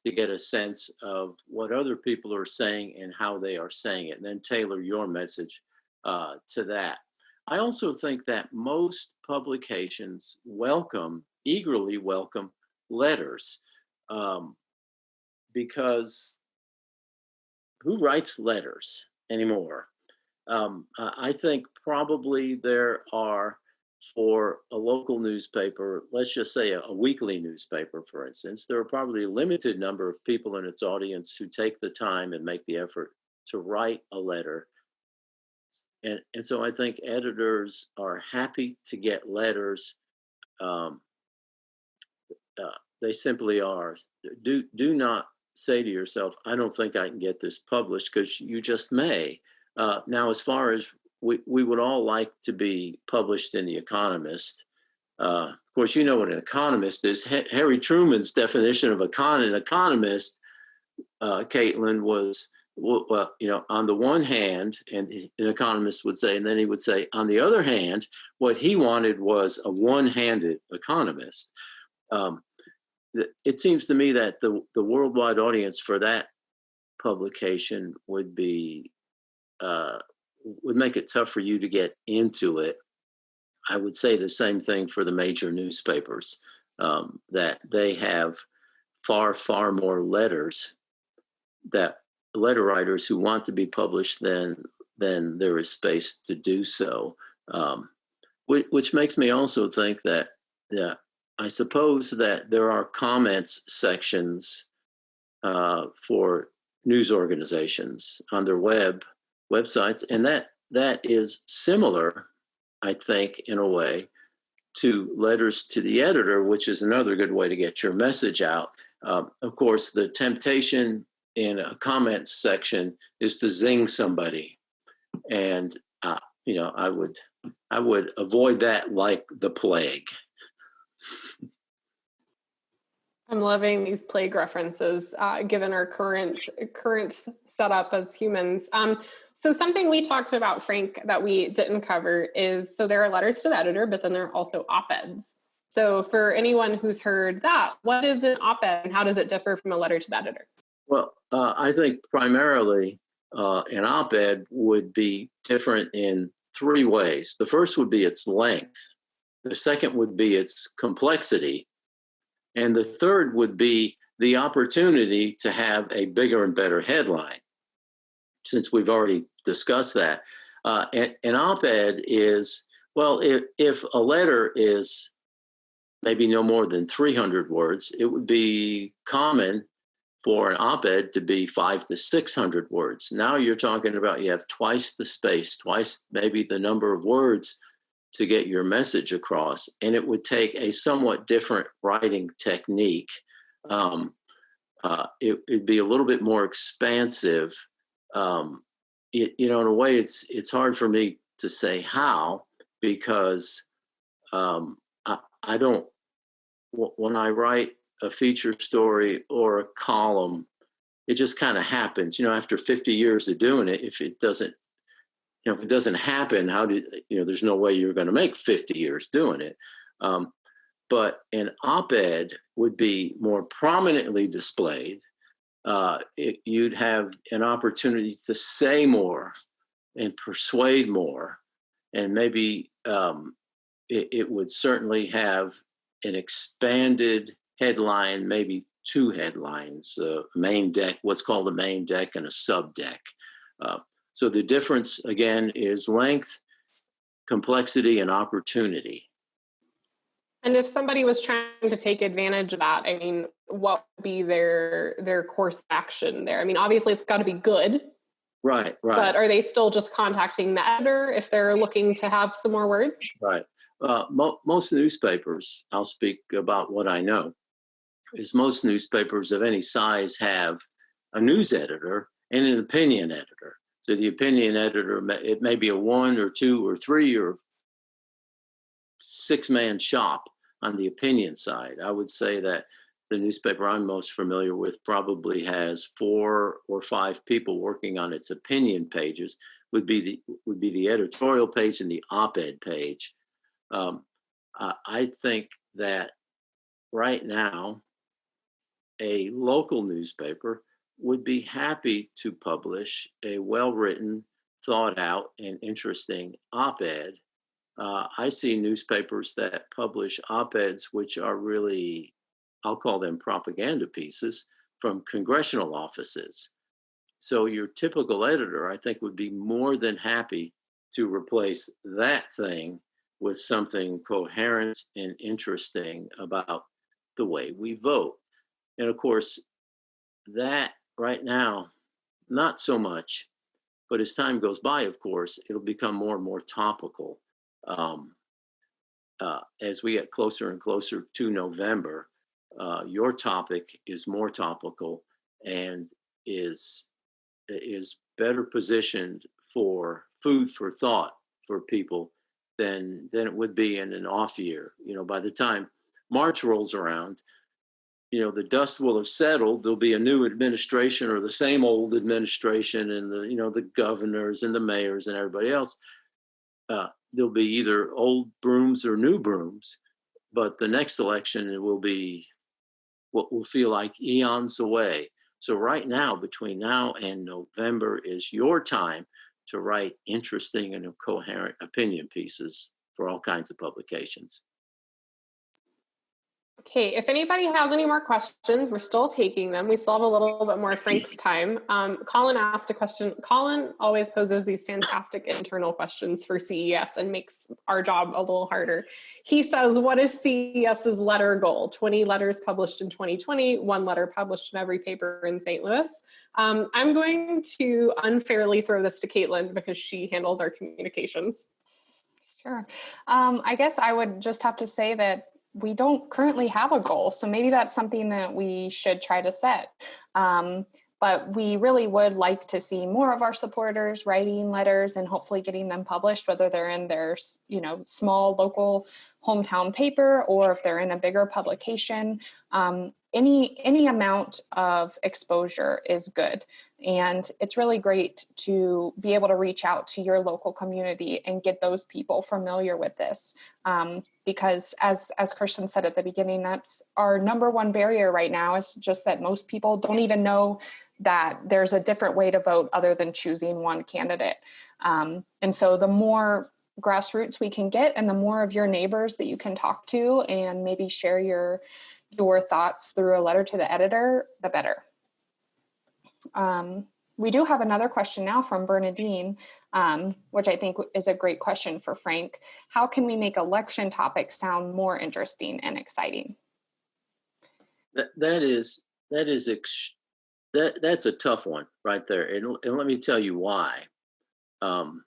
to get a sense of what other people are saying and how they are saying it, and then tailor your message uh, to that. I also think that most publications welcome, eagerly welcome letters um, because who writes letters anymore? Um, I think probably there are for a local newspaper, let's just say a, a weekly newspaper, for instance, there are probably a limited number of people in its audience who take the time and make the effort to write a letter. And, and so I think editors are happy to get letters. Um, uh, they simply are. Do, do not say to yourself, I don't think I can get this published because you just may. Uh, now, as far as we, we would all like to be published in The Economist. Uh, of course, you know what an economist is. Ha- Harry Truman's definition of an economist, uh, Caitlin, was well, you know, on the one hand, and an economist would say, and then he would say, on the other hand, what he wanted was a one-handed economist. Um, it seems to me that the the worldwide audience for that publication would be uh, would make it tough for you to get into it. I would say the same thing for the major newspapers, um, that they have far, far more letters that letter writers who want to be published than than there is space to do so. Um, which, which makes me also think that yeah, I suppose that there are comments sections uh, for news organizations on their web websites, and that that is similar, I think, in a way, to letters to the editor, which is another good way to get your message out. Um, of course, the temptation in a comment section is to zing somebody, and uh, you know, I would I would avoid that like the plague. I'm loving these plague references, uh, given our current current setup as humans. Um, so something we talked about, Frank, that we didn't cover is so there are letters to the editor, but then there are also op-eds. So for anyone who's heard that, what is an op-ed and how does it differ from a letter to the editor? Well, uh, I think primarily uh, an op-ed would be different in three ways. The first would be its length. The second would be its complexity. And the third would be the opportunity to have a bigger and better headline. Since we've already discussed that, uh, an, an op-ed is, well, if, if a letter is maybe no more than 300 words, it would be common for an op-ed to be five to 600 words. Now you're talking about you have twice the space, twice maybe the number of words to get your message across. And it would take a somewhat different writing technique. Um, uh, it, would be a little bit more expansive. Um, it, you know, in a way, it's it's hard for me to say how because um, I, I don't. When I write a feature story or a column, it just kind of happens. You know, after 50 years of doing it, if it doesn't, you know, if it doesn't happen, how do you know? There's no way you're going to make 50 years doing it. Um, but an op-ed would be more prominently displayed. Uh, it, you'd have an opportunity to say more and persuade more, and maybe um, it, it would certainly have an expanded headline, maybe two headlines, uh, main deck, what's called a main deck and a sub deck. Uh, so the difference again is length, complexity, and opportunity. And if somebody was trying to take advantage of that, I mean, what would be their their course action there? I mean, obviously it's got to be good. Right, right. But are they still just contacting the editor if they're looking to have some more words? Right. Uh, mo most newspapers, I'll speak about what I know, is most newspapers of any size have a news editor and an opinion editor. So the opinion editor, it may be a one or two or three or six man shop on the opinion side. I would say that the newspaper I'm most familiar with probably has four or five people working on its opinion pages would be the would be the editorial page and the op-ed page. Um, I think that right now a local newspaper would be happy to publish a well-written, thought out, and interesting op-ed. Uh, I see newspapers that publish op-eds which are really, I'll call them propaganda pieces from congressional offices. So your typical editor, I think, would be more than happy to replace that thing with something coherent and interesting about the way we vote. And of course, that right now, not so much, but as time goes by, of course, it'll become more and more topical. Um, uh, as we get closer and closer to November, uh, your topic is more topical and is is better positioned for food for thought for people than than it would be in an off year. You know, by the time March rolls around, you know the dust will have settled. There'll be a new administration or the same old administration and the you know the governors and the mayors and everybody else. Uh, there'll be either old brooms or new brooms but the next election it will be what will feel like eons away. So right now between now and november is your time to write interesting and coherent opinion pieces for all kinds of publications Okay, if anybody has any more questions, we're still taking them. We still have a little bit more Frank's time. Um, Colin asked a question. Colin always poses these fantastic internal questions for CES and makes our job a little harder. He says, what is CES's letter goal? 20 letters published in 2020, one letter published in every paper in St. Louis. Um, I'm going to unfairly throw this to Caitlin because she handles our communications. Sure. Um, I guess I would just have to say that we don't currently have a goal. So maybe that's something that we should try to set. Um, but we really would like to see more of our supporters writing letters and hopefully getting them published, whether they're in their, you know, small local hometown paper or if they're in a bigger publication. Um, any any amount of exposure is good. And it's really great to be able to reach out to your local community and get those people familiar with this. Um, because as as Kirsten said at the beginning, that's our number one barrier right now is just that most people don't even know that there's a different way to vote other than choosing one candidate. Um, and so the more grassroots we can get and the more of your neighbors that you can talk to and maybe share your your thoughts through a letter to the editor, the better. Um, we do have another question now from Bernadine, um, which I think is a great question for Frank. How can we make election topics sound more interesting and exciting? That, that is, that is, that, that's a tough one right there. And, and let me tell you why. Um,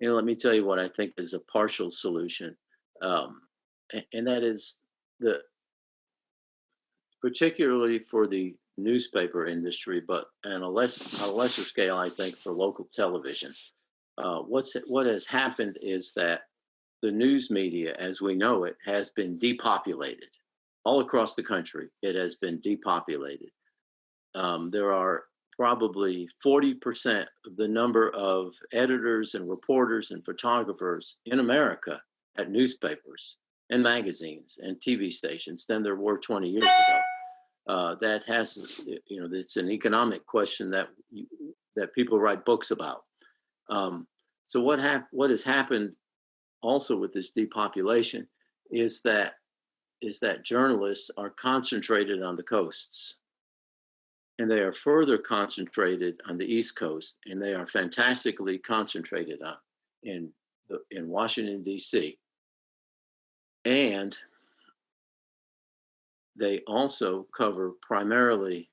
and let me tell you what I think is a partial solution. Um, and, and that is the, particularly for the newspaper industry, but on a less on a lesser scale, I think for local television. Uh, what's what has happened is that the news media, as we know it, has been depopulated all across the country. It has been depopulated. Um, there are probably 40% of the number of editors and reporters and photographers in America at newspapers and magazines and TV stations than there were 20 years ago uh, that has, you know, it's an economic question that you, that people write books about. Um, so what hap- what has happened also with this depopulation is that is that journalists are concentrated on the coasts and they are further concentrated on the east coast and they are fantastically concentrated on in the, in Washington D.C. and they also cover primarily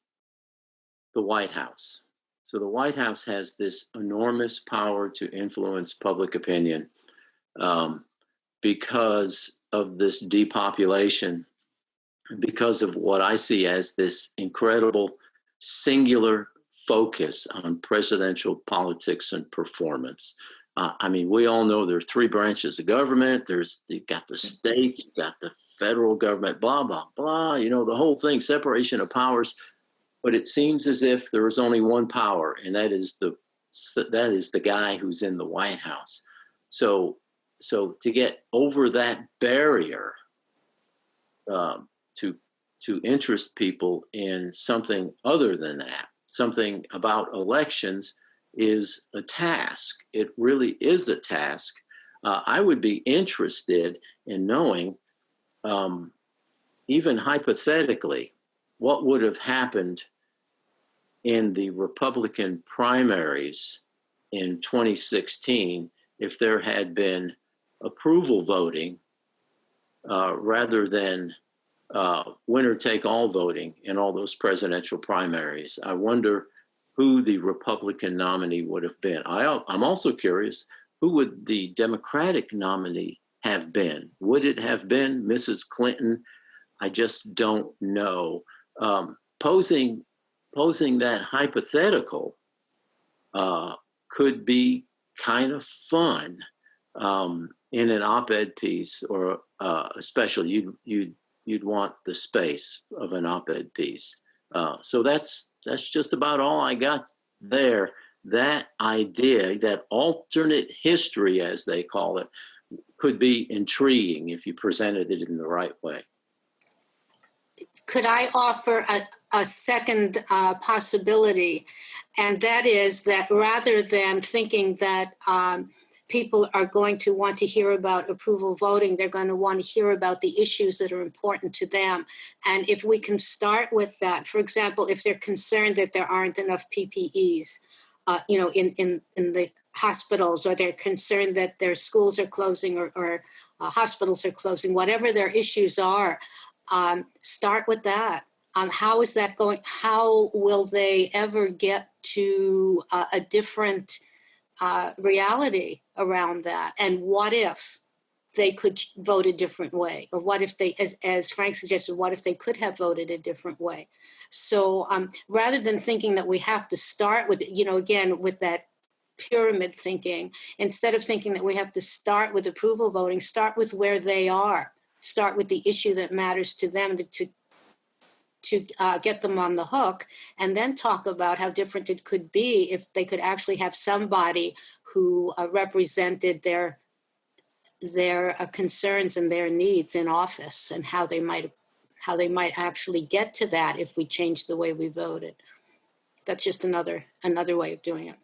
the White House. So the White House has this enormous power to influence public opinion um, because of this depopulation, because of what I see as this incredible singular focus on presidential politics and performance. Uh, I mean, we all know there are three branches of government. There's you've got the state, you've got the federal government, blah blah blah. You know, the whole thing, separation of powers. But it seems as if there is only one power, and that is the that is the guy who's in the White House. So, so to get over that barrier um, to to interest people in something other than that, something about elections is a task. It really is a task. Uh, I would be interested in knowing, um, even hypothetically, what would have happened in the Republican primaries in 2016 if there had been approval voting uh, rather than uh, winner take all voting in all those presidential primaries. I wonder who the Republican nominee would have been. I, I'm also curious who would the Democratic nominee have been? Would it have been Mrs. Clinton? I just don't know. Um, posing posing that hypothetical uh, could be kind of fun um, in an op-ed piece or uh, especially you'd you'd you'd want the space of an op-ed piece. Uh, so that's that's just about all I got there. That idea, that alternate history, as they call it, could be intriguing if you presented it in the right way. Could I offer a, a second uh, possibility? And that is that rather than thinking that um, people are going to want to hear about approval voting. They're going to want to hear about the issues that are important to them. And if we can start with that, for example, if they're concerned that there aren't enough PPEs, uh, you know, in, in, in the hospitals, or they're concerned that their schools are closing or, or uh, hospitals are closing, whatever their issues are, um, start with that. Um, how is that going? How will they ever get to uh, a different uh, reality around that. And what if they could vote a different way? Or what if they, as, as Frank suggested, what if they could have voted a different way? So um, rather than thinking that we have to start with, you know, again, with that pyramid thinking, instead of thinking that we have to start with approval voting, start with where they are. Start with the issue that matters to them to, to to uh, get them on the hook and then talk about how different it could be if they could actually have somebody who uh, represented their their uh, concerns and their needs in office and how they might how they might actually get to that if we change the way we voted. That's just another another way of doing it.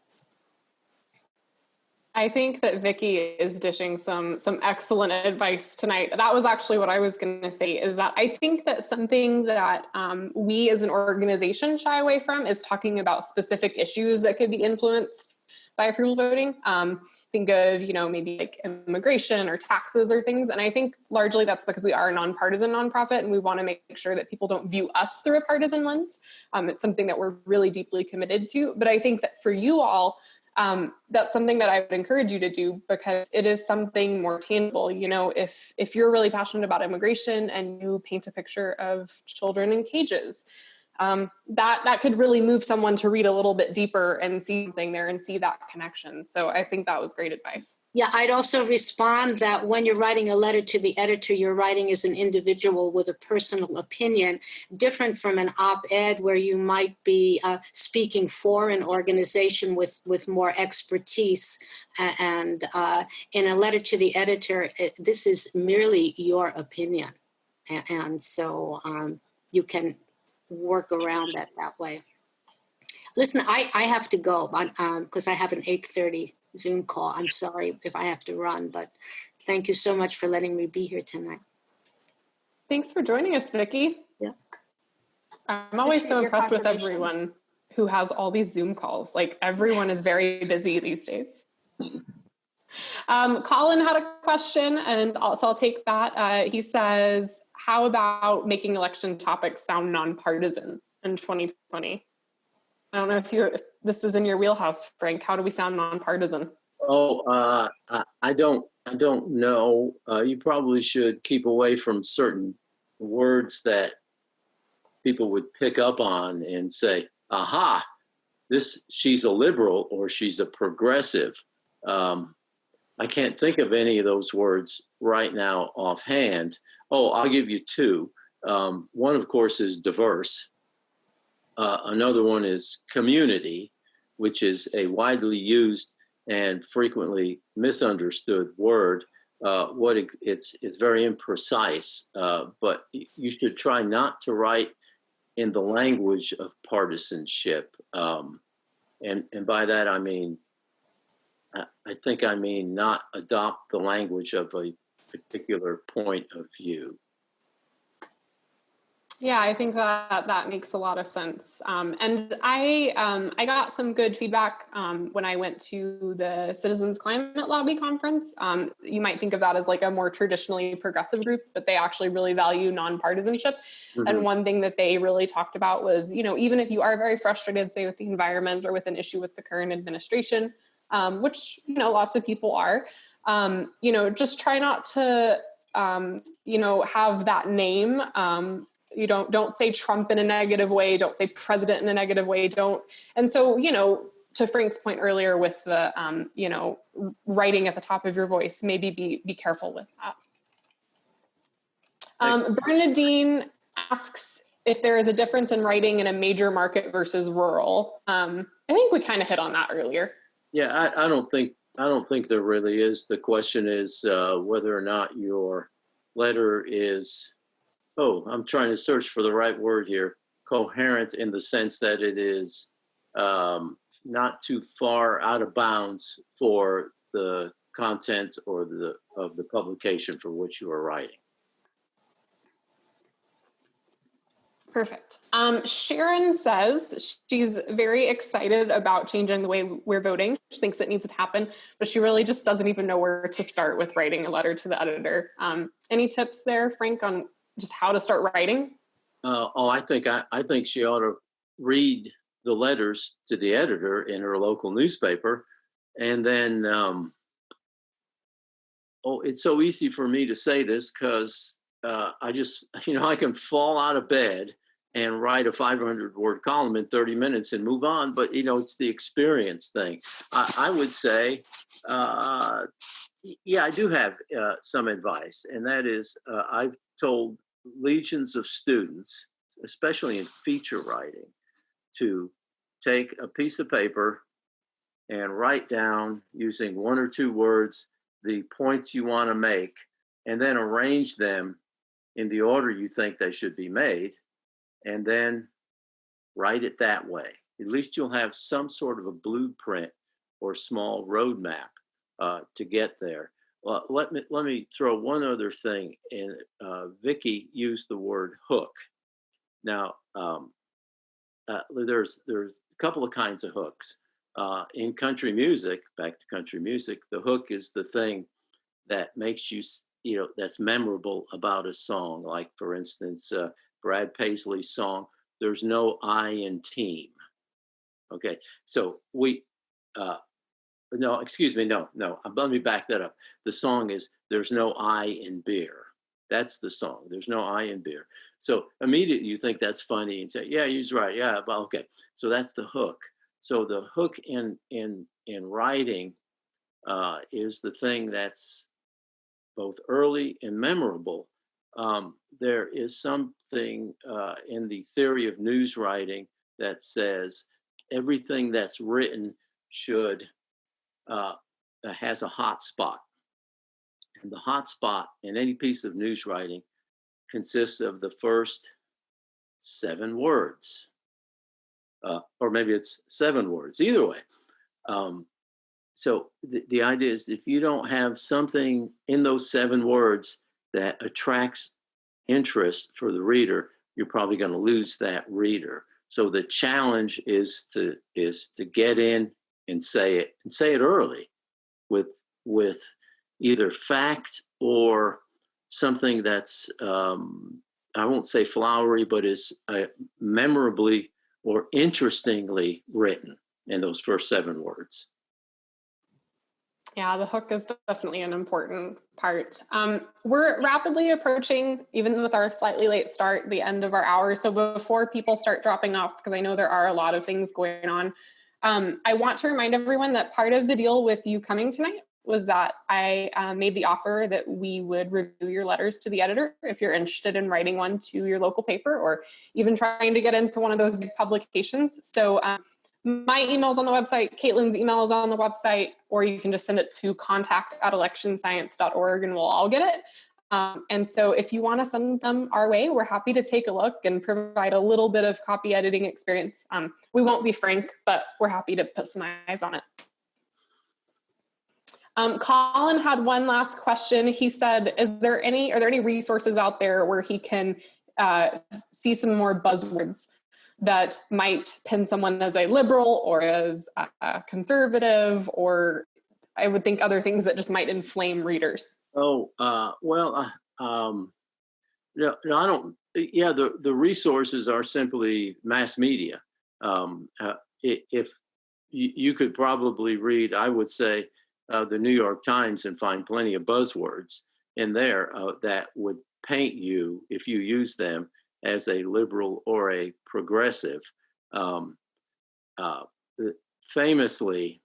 I think that Vicky is dishing some some excellent advice tonight. That was actually what I was going to say. Is that I think that something that um, we as an organization shy away from is talking about specific issues that could be influenced by approval voting. Um, think of you know maybe like immigration or taxes or things, and I think largely that's because we are a nonpartisan nonprofit, and we want to make sure that people don't view us through a partisan lens. Um, it's something that we're really deeply committed to. But I think that for you all um, that's something that I would encourage you to do because it is something more tangible. You know, if if you're really passionate about immigration and you paint a picture of children in cages, um, that that could really move someone to read a little bit deeper and see something there and see that connection. So I think that was great advice. Yeah, I'd also respond that when you're writing a letter to the editor, you're writing as an individual with a personal opinion, different from an op-ed where you might be uh, speaking for an organization with with more expertise. And uh, in a letter to the editor, it, this is merely your opinion, and, and so um, you can work around that that way. Listen, I, I have to go because um, I have an 8.30 Zoom call. I'm sorry if I have to run, but thank you so much for letting me be here tonight. Thanks for joining us, Vicki. Yeah. I'm always so impressed with everyone who has all these Zoom calls. Like everyone is very busy these days. Um, Colin had a question, and also I'll take that. Uh, he says, how about making election topics sound nonpartisan in 2020? I don't know if you if this is in your wheelhouse, Frank. How do we sound nonpartisan? Oh, uh, I, I don't. I don't know. Uh, you probably should keep away from certain words that people would pick up on and say, "Aha, this she's a liberal or she's a progressive." Um, I can't think of any of those words right now offhand. Oh, I'll give you two. Um, one, of course, is diverse. Uh, another one is community, which is a widely used and frequently misunderstood word. Uh, what it, it's it's very imprecise, uh, but you should try not to write in the language of partisanship. Um, and and by that I mean, I think I mean not adopt the language of a particular point of view. Yeah, I think that that makes a lot of sense. Um, and I um, I got some good feedback um, when I went to the Citizens Climate Lobby conference. Um, you might think of that as like a more traditionally progressive group, but they actually really value nonpartisanship. Mm-hmm. And one thing that they really talked about was, you know, even if you are very frustrated, say with the environment or with an issue with the current administration, um, which you know lots of people are, um, you know, just try not to you know have that name. Um, you don't don't say trump in a negative way. Don't say president in a negative way. Don't and so you know to frank's point earlier with the um, you know writing at the top of your voice maybe be be careful with that. Um, bernadine asks if there is a difference in writing in a major market versus rural. Um, i think we kind of hit on that earlier. Yeah I, I don't think i don't think there really is the question is uh, whether or not your letter is oh, I'm trying to search for the right word here, coherent in the sense that it is um, not too far out of bounds for the content or the of the publication for which you are writing. Perfect. Um, Sharon says she's very excited about changing the way we're voting. She thinks it needs to happen, but she really just doesn't even know where to start with writing a letter to the editor. Um, any tips there, Frank, on just how to start writing? Uh, oh, I think I, I think she ought to read the letters to the editor in her local newspaper, and then um, oh, it's so easy for me to say this because uh, I just you know I can fall out of bed and write a 500 word column in 30 minutes and move on, but you know it's the experience thing. I, I would say. Uh, yeah, I do have uh, some advice, and that is uh, I've told legions of students, especially in feature writing, to take a piece of paper and write down using one or two words the points you want to make and then arrange them in the order you think they should be made and then write it that way. At least you'll have some sort of a blueprint or small roadmap uh, to get there. Well, let me let me throw one other thing in. Uh, Vicky used the word hook. Now, um, uh, there's there's a couple of kinds of hooks. Uh, in country music, back to country music, the hook is the thing that makes you you know that's memorable about a song. Like for instance, uh, Brad Paisley's song "There's No I in Team." Okay, so we. Uh, no, excuse me. No, no. uh, Let me back that up. The song is "There's No I in Beer." That's the song. There's no I in beer. So immediately you think that's funny and say, "Yeah, he's right. Yeah, well, okay." So that's the hook. So the hook in in in writing uh, is the thing that's both early and memorable. Um, there is something uh, in the theory of news writing that says everything that's written should uh, has a hot spot. And the hot spot in any piece of news writing consists of the first seven words. Uh, or maybe it's seven words, either way. Um, so the, the idea is if you don't have something in those seven words that attracts interest for the reader, you're probably going to lose that reader. So the challenge is to is to get in and say it and say it early with with either fact or something that's um, I won't say flowery, but is uh, memorably or interestingly written in those first seven words. Yeah, the hook is definitely an important part. Um, we're rapidly approaching, even with our slightly late start, the end of our hour. So before people start dropping off, because I know there are a lot of things going on, um, I want to remind everyone that part of the deal with you coming tonight was that I uh, made the offer that we would review your letters to the editor if you're interested in writing one to your local paper or even trying to get into one of those big publications. So um, my email is on the website, Caitlin's email is on the website, or you can just send it to contact at electionscience.org and we'll all get it. Um, and so if you want to send them our way, we're happy to take a look and provide a little bit of copy editing experience. Um, we won't be frank, but we're happy to put some eyes on it. Um, Colin had one last question. He said, is there any, are there any resources out there where he can uh, see some more buzzwords that might pin someone as a liberal or as a, conservative, or I would think other things that just might inflame readers? Oh, uh, well, uh, um, no, no, I don't. Yeah, the the resources are simply mass media. Um, uh, if you, you could probably read, I would say, uh, the New York Times and find plenty of buzzwords in there uh, that would paint you, if you use them, as a liberal or a progressive. Um, uh, famously,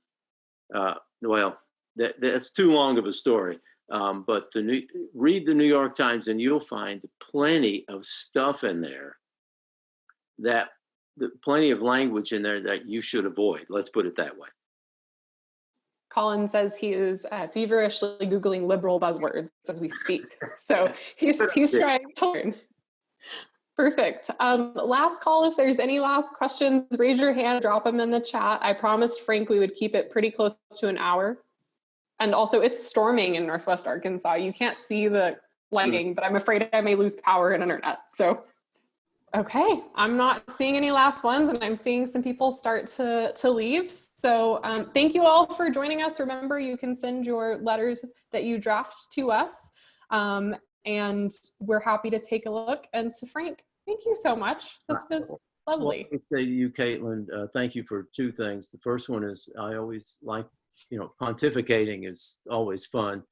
uh, well, that, that's too long of a story. Um, but the new, read the New York Times and you'll find plenty of stuff in there that the, plenty of language in there that you should avoid. Let's put it that way. Colin says he is uh, feverishly Googling liberal buzzwords as we speak. So he's, he's trying to learn. Perfect. Um, last call, if there's any last questions, raise your hand, drop them in the chat. I promised Frank we would keep it pretty close to an hour. And also it's storming in Northwest Arkansas. You can't see the lighting, but I'm afraid I may lose power and internet. So, okay, I'm not seeing any last ones and I'm seeing some people start to, to leave. So um, thank you all for joining us. Remember, you can send your letters that you draft to us. Um, and we're happy to take a look. And to Frank, thank you so much. This was lovely. Well, I say to you, Caitlin, uh, thank you for two things. The first one is I always like, you know, pontificating is always fun.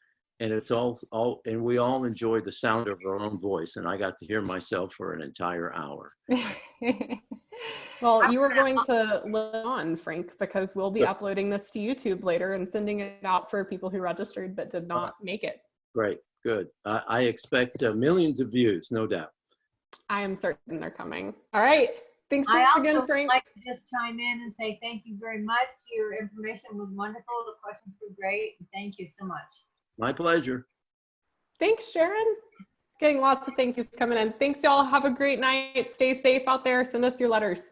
And it's all, all, and we all enjoy the sound of our own voice. And I got to hear myself for an entire hour. well, you are going to live on, Frank, because we'll be Good. uploading this to YouTube later and sending it out for people who registered but did not make it. Great, good. I, I expect uh, millions of views, no doubt. I am certain they're coming. All right. Thanks I again, also would Frank. like to just chime in and say thank you very much. Your information was wonderful. The questions were great. Thank you so much. My pleasure. Thanks, Sharon. Getting lots of thank yous coming in. Thanks, y'all. Have a great night. Stay safe out there. Send us your letters.